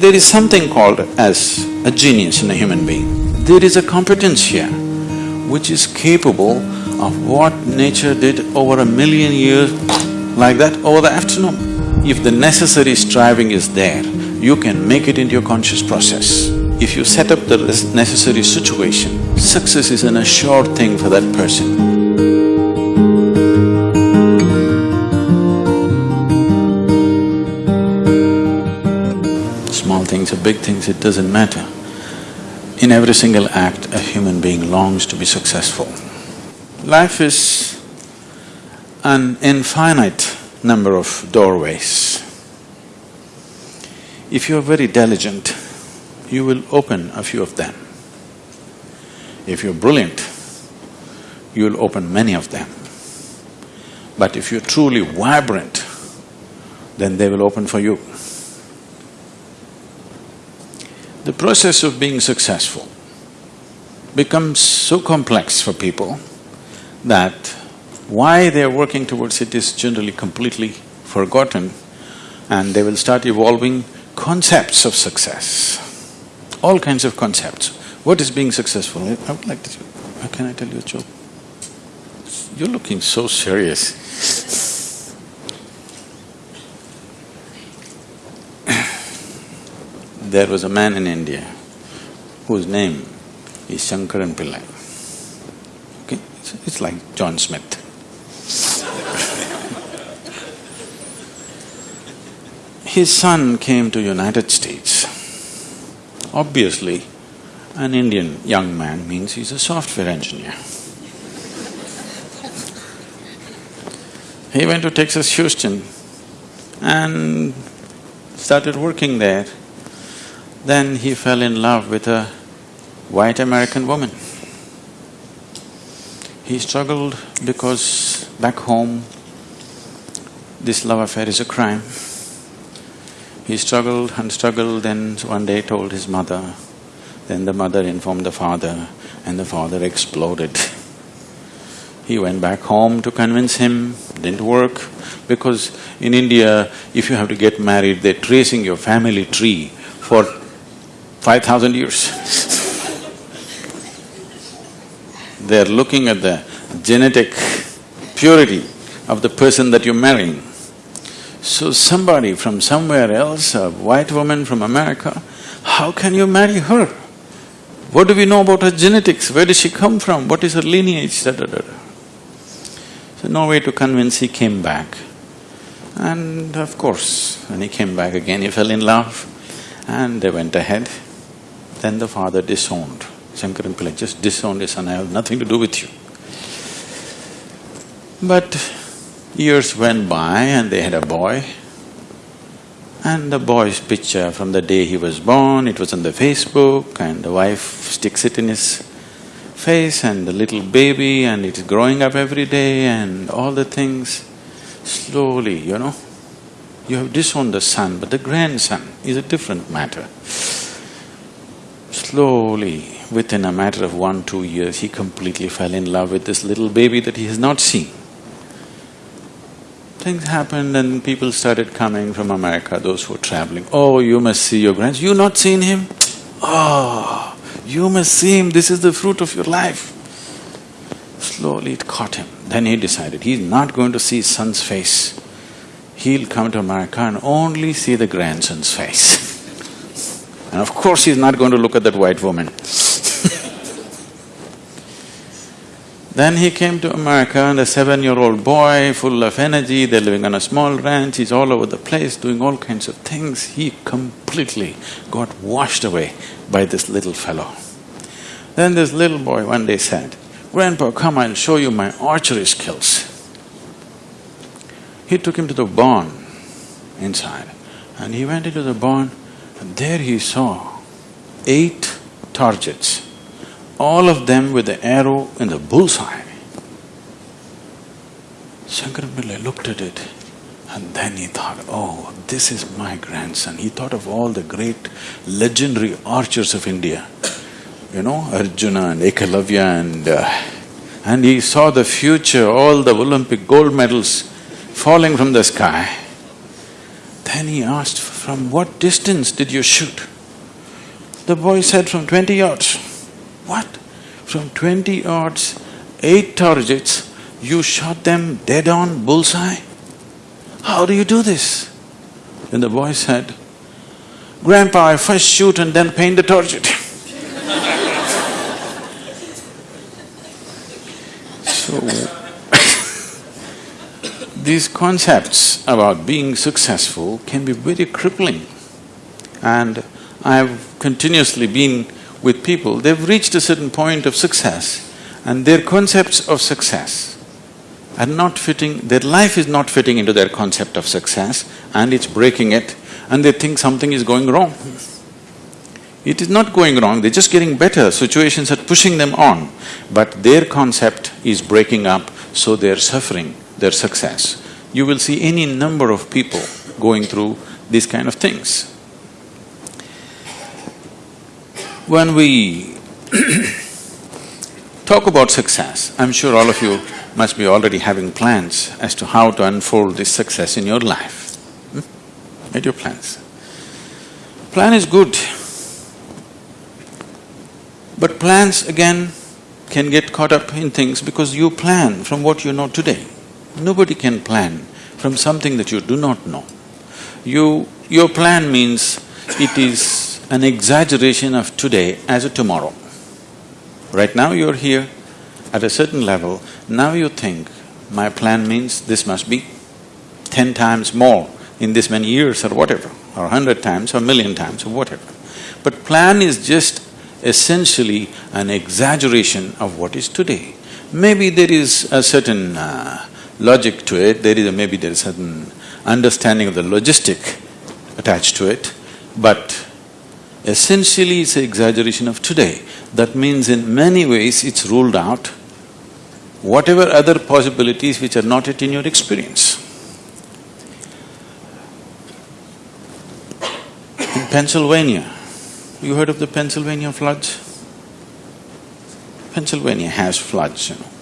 There is something called as a genius in a human being. There is a competence here which is capable of what nature did over a million years like that over the afternoon. If the necessary striving is there, you can make it into your conscious process. If you set up the necessary situation, success is an assured thing for that person. Things or big things, it doesn't matter. In every single act, a human being longs to be successful. Life is an infinite number of doorways. If you're very diligent, you will open a few of them. If you're brilliant, you'll open many of them. But if you're truly vibrant, then they will open for you. The process of being successful becomes so complex for people that why they're working towards it is generally completely forgotten and they will start evolving concepts of success, all kinds of concepts. What is being successful? I would like to… How can I tell you a joke? You're looking so serious There was a man in India whose name is Shankaran Pillai. Okay, it's, it's like John Smith. His son came to United States. Obviously, an Indian young man means he's a software engineer. He went to Texas Houston and started working there. Then he fell in love with a white American woman. He struggled because back home, this love affair is a crime. He struggled and struggled, then one day told his mother. Then the mother informed the father, and the father exploded. He went back home to convince him, didn't work, because in India, if you have to get married, they're tracing your family tree for five thousand years. they're looking at the genetic purity of the person that you're marrying. So somebody from somewhere else, a white woman from America, how can you marry her? What do we know about her genetics? Where does she come from? What is her lineage? Da, da, da. So no way to convince, he came back. And of course, when he came back again, he fell in love and they went ahead. Then the father disowned. Shankaran Pillai just disowned his son, I have nothing to do with you. But years went by and they had a boy. And the boy's picture from the day he was born, it was on the Facebook and the wife sticks it in his face and the little baby and it is growing up every day and all the things. Slowly, you know, you have disowned the son, but the grandson is a different matter. Slowly, within a matter of one, two years, he completely fell in love with this little baby that he has not seen. Things happened and people started coming from America, those who were traveling. Oh, you must see your grandson. You not seen him? Oh, you must see him, this is the fruit of your life. Slowly it caught him. Then he decided he's not going to see his son's face. He'll come to America and only see the grandson's face. and of course he's not going to look at that white woman. Then he came to America and a seven-year-old boy full of energy, they're living on a small ranch, he's all over the place doing all kinds of things. He completely got washed away by this little fellow. Then this little boy one day said, Grandpa, come, I'll show you my archery skills. He took him to the barn inside and he went into the barn and there he saw eight targets all of them with the arrow in the bullseye. Shankaran Pillai looked at it and then he thought, oh, this is my grandson. He thought of all the great legendary archers of India, you know, Arjuna and Ekalavya and… Uh, and he saw the future, all the Olympic gold medals falling from the sky. Then he asked from what distance did you shoot? The boy said, from twenty yards. What? From twenty yards, eight targets, you shot them dead on bullseye? How do you do this? Then the boy said, Grandpa, I first shoot and then paint the target. so, these concepts about being successful can be very crippling. And I've continuously been with people, they've reached a certain point of success and their concepts of success are not fitting, their life is not fitting into their concept of success and it's breaking it and they think something is going wrong. It is not going wrong, they're just getting better, situations are pushing them on, but their concept is breaking up, so they're suffering their success. You will see any number of people going through these kind of things. When we talk about success, I'm sure all of you must be already having plans as to how to unfold this success in your life. Hmm? Made your plans. Plan is good. But plans again can get caught up in things because you plan from what you know today. Nobody can plan from something that you do not know. You… your plan means it is an exaggeration of today as a tomorrow. Right now you're here, at a certain level, now you think, my plan means this must be ten times more in this many years or whatever, or hundred times or million times or whatever. But plan is just essentially an exaggeration of what is today. Maybe there is a certain uh, logic to it, there is a, maybe there is certain understanding of the logistic attached to it, but essentially it's an exaggeration of today. That means in many ways it's ruled out whatever other possibilities which are not yet in your experience. In Pennsylvania, you heard of the Pennsylvania floods? Pennsylvania has floods, you know.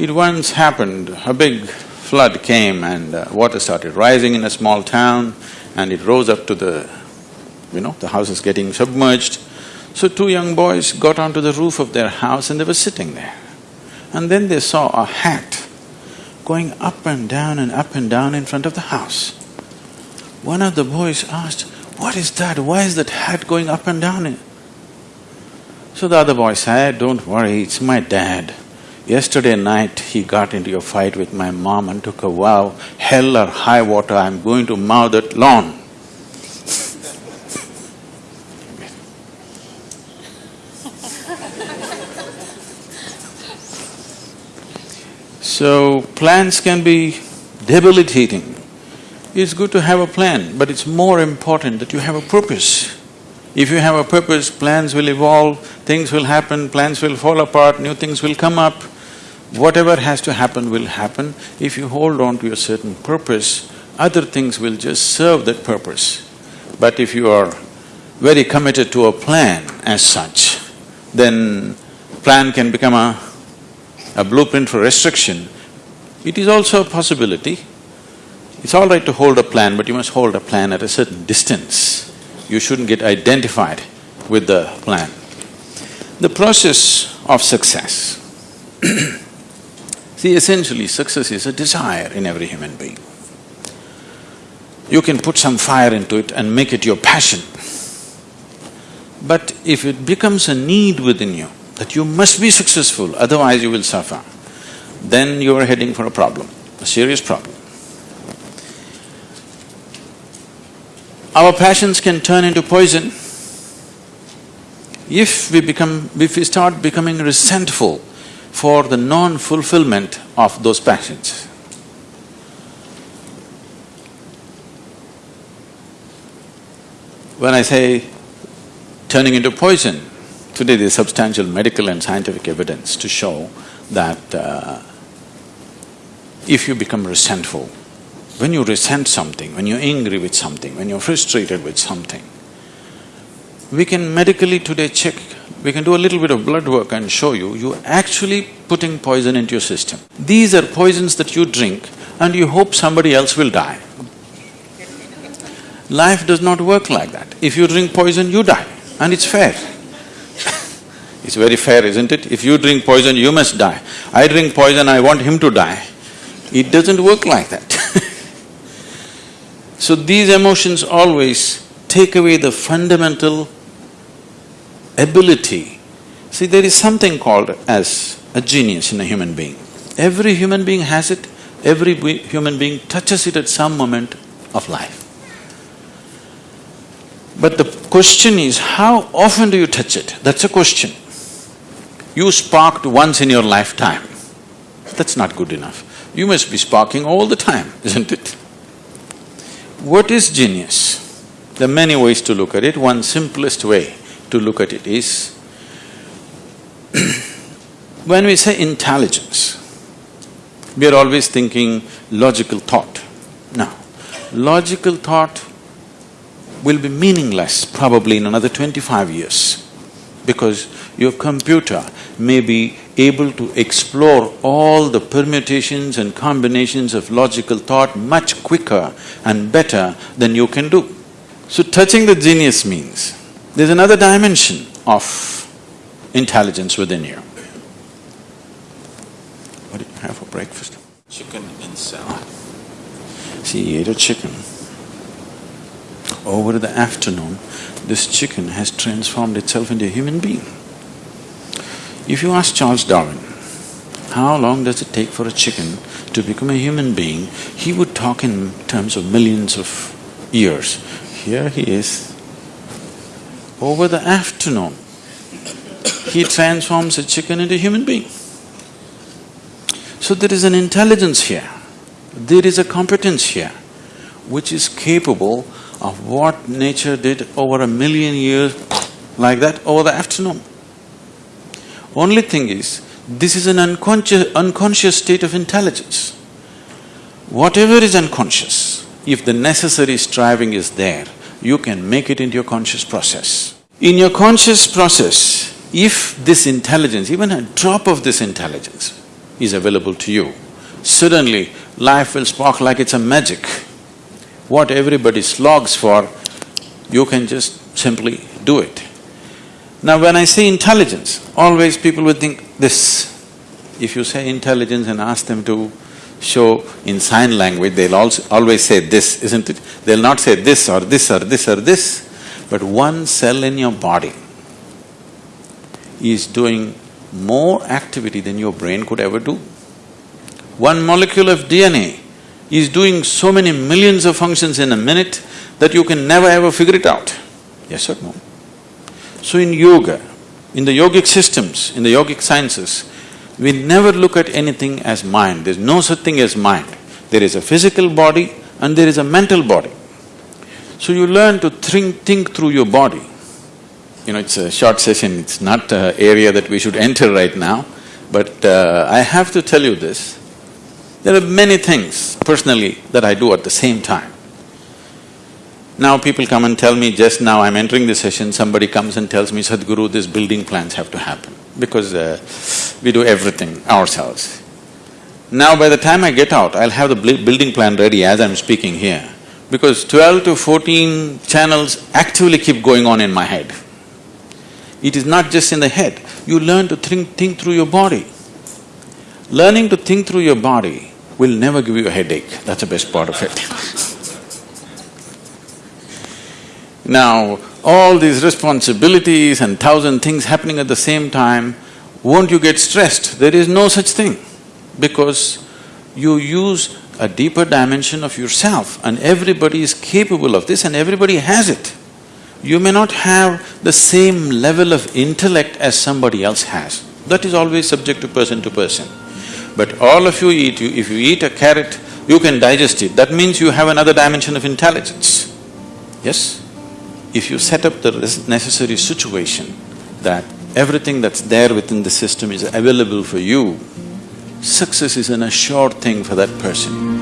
It once happened, a big flood came and uh, water started rising in a small town and it rose up to the, you know, the house is getting submerged. So two young boys got onto the roof of their house and they were sitting there. And then they saw a hat going up and down and up and down in front of the house. One of the boys asked, what is that? Why is that hat going up and down? So the other boy said, don't worry, it's my dad. Yesterday night he got into a fight with my mom and took a vow, hell or high water, I'm going to mow that lawn. So, plans can be debilitating. It's good to have a plan, but it's more important that you have a purpose. If you have a purpose, plans will evolve, things will happen, plans will fall apart, new things will come up. Whatever has to happen will happen. If you hold on to a certain purpose, other things will just serve that purpose. But if you are very committed to a plan as such, then plan can become a a blueprint for restriction, it is also a possibility. It's all right to hold a plan, but you must hold a plan at a certain distance. You shouldn't get identified with the plan. The process of success See, essentially success is a desire in every human being. You can put some fire into it and make it your passion. But if it becomes a need within you, that you must be successful, otherwise you will suffer, then you are heading for a problem, a serious problem. Our passions can turn into poison if we become… if we start becoming resentful for the non-fulfillment of those passions. When I say turning into poison, Today there's substantial medical and scientific evidence to show that uh, if you become resentful, when you resent something, when you're angry with something, when you're frustrated with something, we can medically today check, we can do a little bit of blood work and show you, you're actually putting poison into your system. These are poisons that you drink and you hope somebody else will die. Life does not work like that. If you drink poison, you die, and it's fair. it's very fair, isn't it? If you drink poison, you must die. I drink poison, I want him to die. It doesn't work like that So these emotions always take away the fundamental ability. See, there is something called as a genius in a human being. Every human being has it, every human being touches it at some moment of life. But the question is, how often do you touch it? That's a question. You sparked once in your lifetime. That's not good enough. You must be sparking all the time, isn't it? What is genius? There are many ways to look at it. One simplest way to look at it is when we say intelligence, we are always thinking logical thought. Now, logical thought will be meaningless probably in another twenty-five years because your computer may be able to explore all the permutations and combinations of logical thought much quicker and better than you can do. So touching the genius means there's another dimension of intelligence within you. What did you have for breakfast? Chicken and salad. See, he ate a chicken. Over the afternoon, this chicken has transformed itself into a human being. If you ask Charles Darwin, how long does it take for a chicken to become a human being, he would talk in terms of millions of years. Here he is. Over the afternoon, he transforms a chicken into a human being. So there is an intelligence here, there is a competence here, which is capable of what nature did over a million years like that over the afternoon. Only thing is, this is an unconscious, unconscious state of intelligence. Whatever is unconscious, if the necessary striving is there, you can make it into your conscious process. In your conscious process, if this intelligence, even a drop of this intelligence is available to you, suddenly life will spark like it's a magic. What everybody slogs for, you can just simply do it. Now when I say intelligence, always people would think this. If you say intelligence and ask them to show in sign language, they'll always say this, isn't it? They'll not say this or this or this or this, but one cell in your body is doing more activity than your brain could ever do. One molecule of DNA is doing so many millions of functions in a minute that you can never ever figure it out. Yes or no? So in yoga, in the yogic systems, in the yogic sciences, we never look at anything as mind, there's no such thing as mind. There is a physical body and there is a mental body. So you learn to think, think through your body. You know, it's a short session, it's not an area that we should enter right now, but uh, I have to tell you this. There are many things personally that I do at the same time. Now people come and tell me, just now I'm entering the session, somebody comes and tells me, Sadhguru, these building plans have to happen because uh, we do everything ourselves. Now by the time I get out, I'll have the building plan ready as I'm speaking here because twelve to fourteen channels actively keep going on in my head. It is not just in the head, you learn to think, think through your body. Learning to think through your body will never give you a headache, that's the best part of it Now, all these responsibilities and thousand things happening at the same time, won't you get stressed? There is no such thing because you use a deeper dimension of yourself and everybody is capable of this and everybody has it. You may not have the same level of intellect as somebody else has. That is always subject to person to person. But all of you eat, you, if you eat a carrot, you can digest it. That means you have another dimension of intelligence. Yes? if you set up the necessary situation that everything that's there within the system is available for you, success is an assured thing for that person.